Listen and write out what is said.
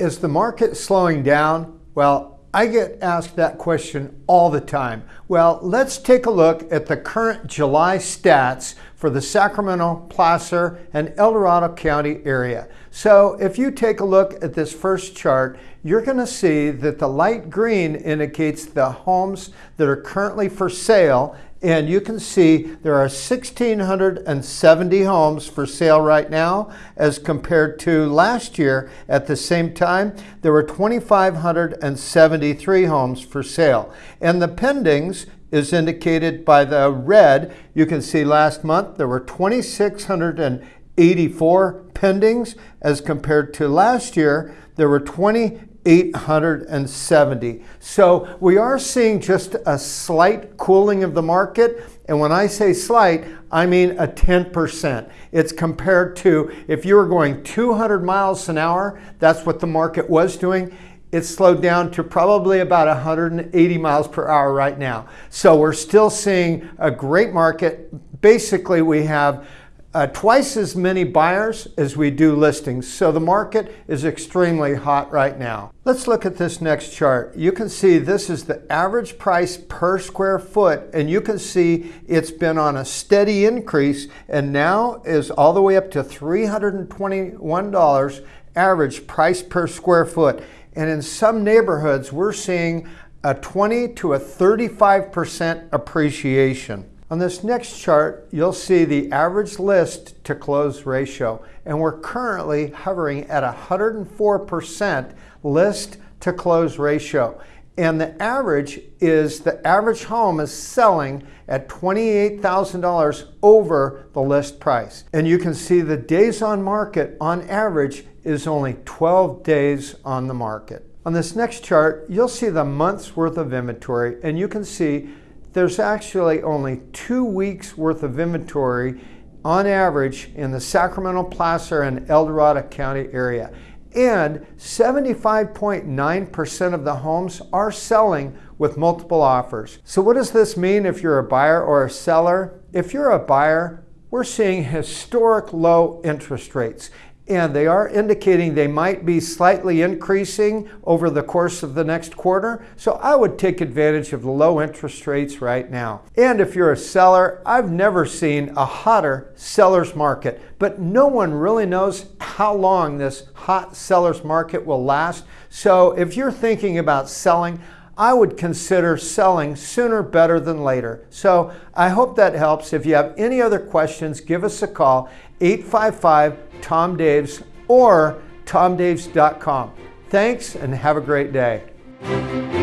Is the market slowing down? Well, I get asked that question all the time. Well, let's take a look at the current July stats for the Sacramento, Placer, and El Dorado County area. So if you take a look at this first chart, you're going to see that the light green indicates the homes that are currently for sale and you can see there are 1,670 homes for sale right now as compared to last year at the same time there were 2,573 homes for sale. And the pendings is indicated by the red. You can see last month there were 2,684 pendings as compared to last year there were 20 870. So we are seeing just a slight cooling of the market. And when I say slight, I mean a 10%. It's compared to if you were going 200 miles an hour, that's what the market was doing. It's slowed down to probably about 180 miles per hour right now. So we're still seeing a great market. Basically, we have uh, twice as many buyers as we do listings. So the market is extremely hot right now. Let's look at this next chart. You can see this is the average price per square foot and you can see it's been on a steady increase and now is all the way up to $321 average price per square foot. And in some neighborhoods, we're seeing a 20 to a 35% appreciation. On this next chart, you'll see the average list to close ratio, and we're currently hovering at 104% list to close ratio. And the average is the average home is selling at $28,000 over the list price. And you can see the days on market on average is only 12 days on the market. On this next chart, you'll see the month's worth of inventory, and you can see there's actually only two weeks worth of inventory on average in the Sacramento, Placer, and El Dorado County area. And 75.9% of the homes are selling with multiple offers. So what does this mean if you're a buyer or a seller? If you're a buyer, we're seeing historic low interest rates and they are indicating they might be slightly increasing over the course of the next quarter. So I would take advantage of the low interest rates right now. And if you're a seller, I've never seen a hotter seller's market, but no one really knows how long this hot seller's market will last. So if you're thinking about selling, I would consider selling sooner better than later. So I hope that helps. If you have any other questions, give us a call, 855 Tom Daves or tomdaves.com. Thanks and have a great day.